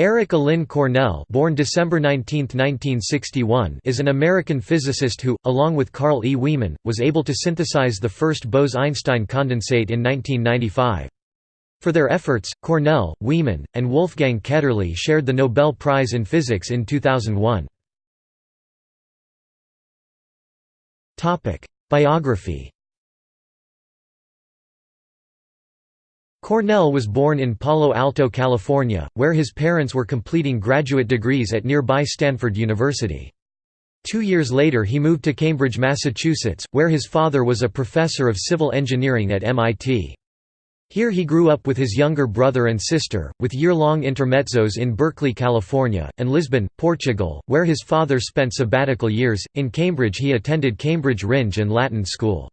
Eric Allyn Cornell born December 19, 1961, is an American physicist who, along with Carl E. Wieman, was able to synthesize the first Bose–Einstein condensate in 1995. For their efforts, Cornell, Wieman, and Wolfgang Ketterle shared the Nobel Prize in Physics in 2001. Biography Cornell was born in Palo Alto, California, where his parents were completing graduate degrees at nearby Stanford University. Two years later he moved to Cambridge, Massachusetts, where his father was a professor of civil engineering at MIT. Here he grew up with his younger brother and sister, with year-long intermezzos in Berkeley, California, and Lisbon, Portugal, where his father spent sabbatical years. In Cambridge he attended Cambridge Rindge and Latin School.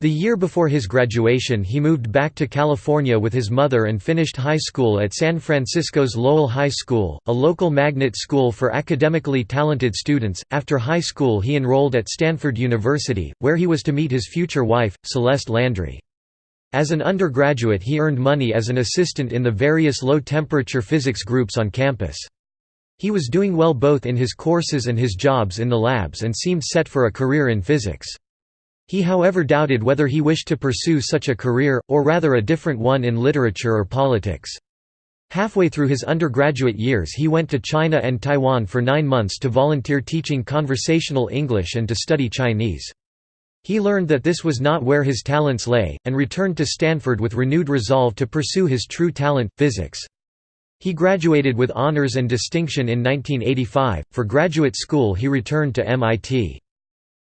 The year before his graduation he moved back to California with his mother and finished high school at San Francisco's Lowell High School, a local magnet school for academically talented students. After high school he enrolled at Stanford University, where he was to meet his future wife, Celeste Landry. As an undergraduate he earned money as an assistant in the various low-temperature physics groups on campus. He was doing well both in his courses and his jobs in the labs and seemed set for a career in physics. He however doubted whether he wished to pursue such a career, or rather a different one in literature or politics. Halfway through his undergraduate years he went to China and Taiwan for nine months to volunteer teaching conversational English and to study Chinese. He learned that this was not where his talents lay, and returned to Stanford with renewed resolve to pursue his true talent, physics. He graduated with honors and distinction in 1985. For graduate school he returned to MIT.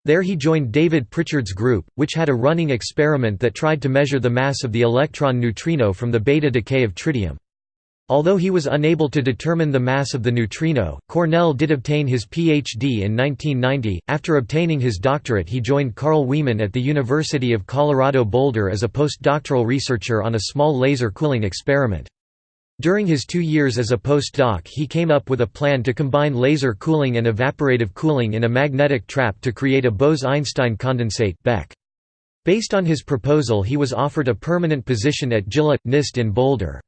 There he joined David Pritchard's group, which had a running experiment that tried to measure the mass of the electron neutrino from the beta decay of tritium. Although he was unable to determine the mass of the neutrino, Cornell did obtain his Ph.D. in 1990. After obtaining his doctorate, he joined Carl Wieman at the University of Colorado Boulder as a postdoctoral researcher on a small laser cooling experiment. During his two years as a postdoc he came up with a plan to combine laser cooling and evaporative cooling in a magnetic trap to create a Bose–Einstein condensate BEC. Based on his proposal he was offered a permanent position at JILA – NIST in Boulder.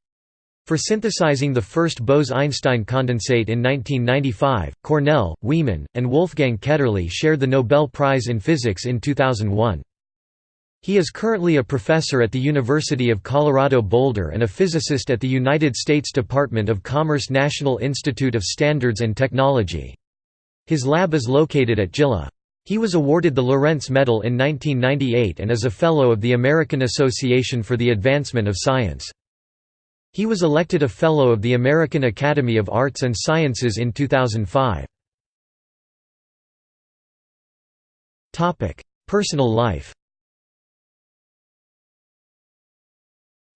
For synthesizing the first Bose–Einstein condensate in 1995, Cornell, Wieman, and Wolfgang Ketterle shared the Nobel Prize in Physics in 2001. He is currently a professor at the University of Colorado Boulder and a physicist at the United States Department of Commerce National Institute of Standards and Technology. His lab is located at JILA. He was awarded the Lorentz Medal in 1998 and is a Fellow of the American Association for the Advancement of Science. He was elected a Fellow of the American Academy of Arts and Sciences in 2005. Personal life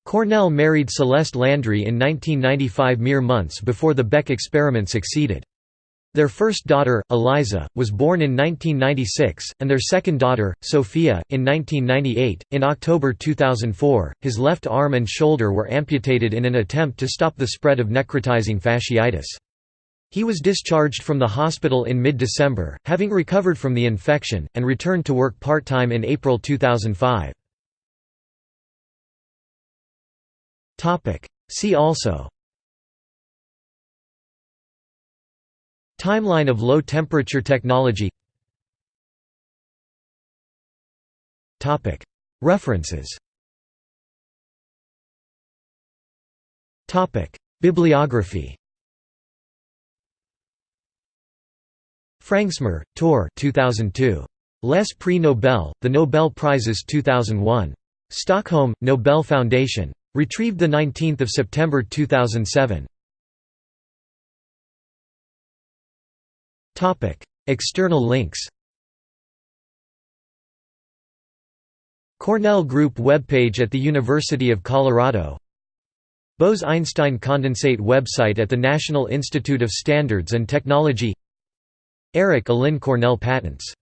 Cornell married Celeste Landry in 1995 mere months before the BEC experiment succeeded. Their first daughter, Eliza, was born in 1996, and their second daughter, Sophia, in 1998. In October 2004, his left arm and shoulder were amputated in an attempt to stop the spread of necrotizing fasciitis. He was discharged from the hospital in mid-December, having recovered from the infection, and returned to work part-time in April 2005. See also Timeline of low-temperature technology Topic. References Topic. Bibliography Frängsmyr, Tor 2002. Les Prix Nobel, The Nobel Prizes 2001. Stockholm, Nobel Foundation. Retrieved 19 September 2007. External links. Cornell Group webpage at the University of Colorado. Bose–Einstein condensate website at the National Institute of Standards and Technology. Eric Allyn Cornell patents